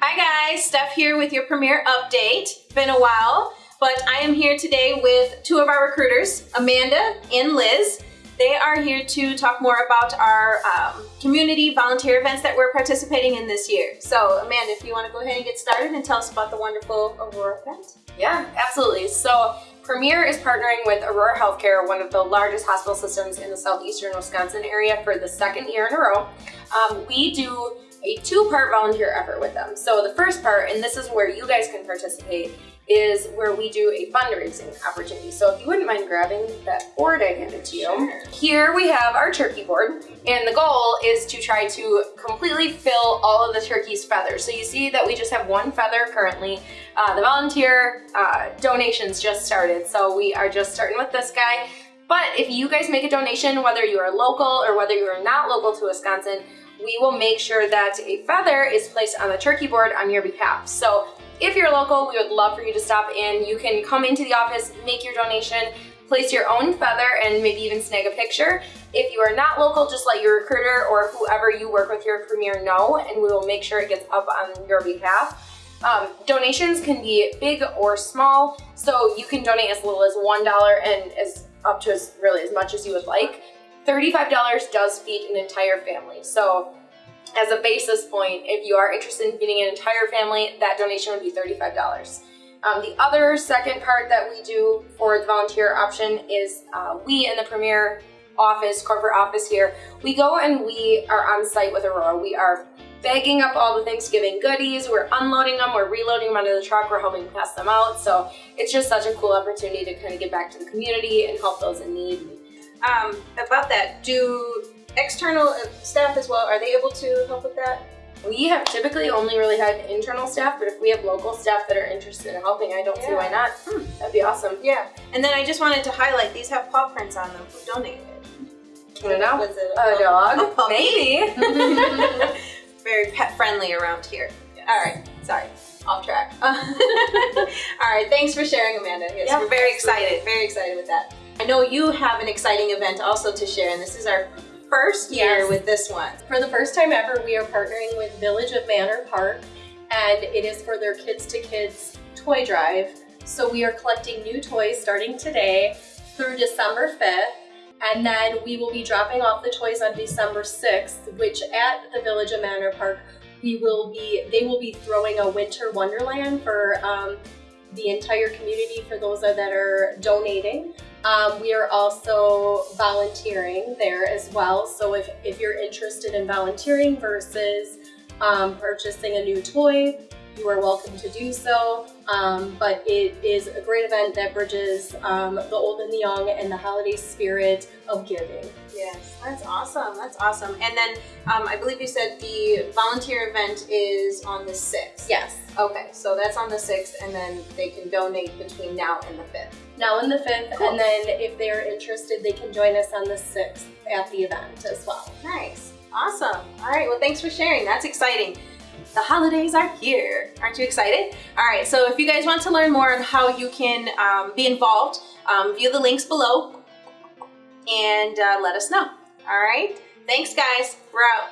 Hi guys, Steph here with your Premier update. Been a while, but I am here today with two of our recruiters, Amanda and Liz. They are here to talk more about our um, community volunteer events that we're participating in this year. So Amanda, if you want to go ahead and get started and tell us about the wonderful Aurora event. Yeah, absolutely. So Premier is partnering with Aurora Healthcare, one of the largest hospital systems in the southeastern Wisconsin area for the second year in a row. Um, we do a two-part volunteer effort with them. So the first part, and this is where you guys can participate, is where we do a fundraising opportunity. So if you wouldn't mind grabbing that board I handed to you. Sure. Here we have our turkey board, and the goal is to try to completely fill all of the turkey's feathers. So you see that we just have one feather currently. Uh, the volunteer uh, donations just started, so we are just starting with this guy. But if you guys make a donation, whether you are local or whether you are not local to Wisconsin, we will make sure that a feather is placed on the turkey board on your behalf. So if you're local, we would love for you to stop in. You can come into the office, make your donation, place your own feather, and maybe even snag a picture. If you are not local, just let your recruiter or whoever you work with your premier know, and we will make sure it gets up on your behalf. Um, donations can be big or small, so you can donate as little as $1 and as up to as really as much as you would like. $35 does feed an entire family. So as a basis point, if you are interested in feeding an entire family, that donation would be $35. Um, the other second part that we do for the volunteer option is uh, we in the Premier office, corporate office here, we go and we are on site with Aurora. We are bagging up all the Thanksgiving goodies, we're unloading them, we're reloading them onto the truck, we're helping pass them out. So it's just such a cool opportunity to kind of get back to the community and help those in need um, about that, do external staff as well, are they able to help with that? We have typically only really had internal staff, but if we have local staff that are interested in helping, I don't yeah. see why not. Hmm. That'd be awesome. Yeah. And then I just wanted to highlight, these have paw prints on them who donated. I don't know. Was it a, a dog? A Maybe. Very pet friendly around here. Yes. All right. Sorry. Off track. All right. Thanks for sharing, Amanda. Yes, yeah, we're very absolutely. excited. Very excited with that. I know you have an exciting event also to share, and this is our first year yes. with this one. For the first time ever, we are partnering with Village of Manor Park, and it is for their Kids to Kids toy drive. So we are collecting new toys starting today through December 5th, and then we will be dropping off the toys on December 6th, which at the Village of Manor Park, we will be, they will be throwing a winter wonderland for um, the entire community for those that are donating. Um, we are also volunteering there as well. So if, if you're interested in volunteering versus um, purchasing a new toy, you are welcome to do so. Um, but it is a great event that bridges um, the old and the young and the holiday spirit of giving. Yes, that's awesome. That's awesome. And then um, I believe you said the volunteer event is on the 6th. Yes. Okay, so that's on the 6th and then they can donate between now and the 5th. Now and the 5th, cool. and then if they're interested, they can join us on the 6th at the event as well. Nice. Awesome. All right, well, thanks for sharing. That's exciting. The holidays are here. Aren't you excited? All right, so if you guys want to learn more on how you can um, be involved, um, view the links below and uh, let us know. All right, thanks guys. We're out.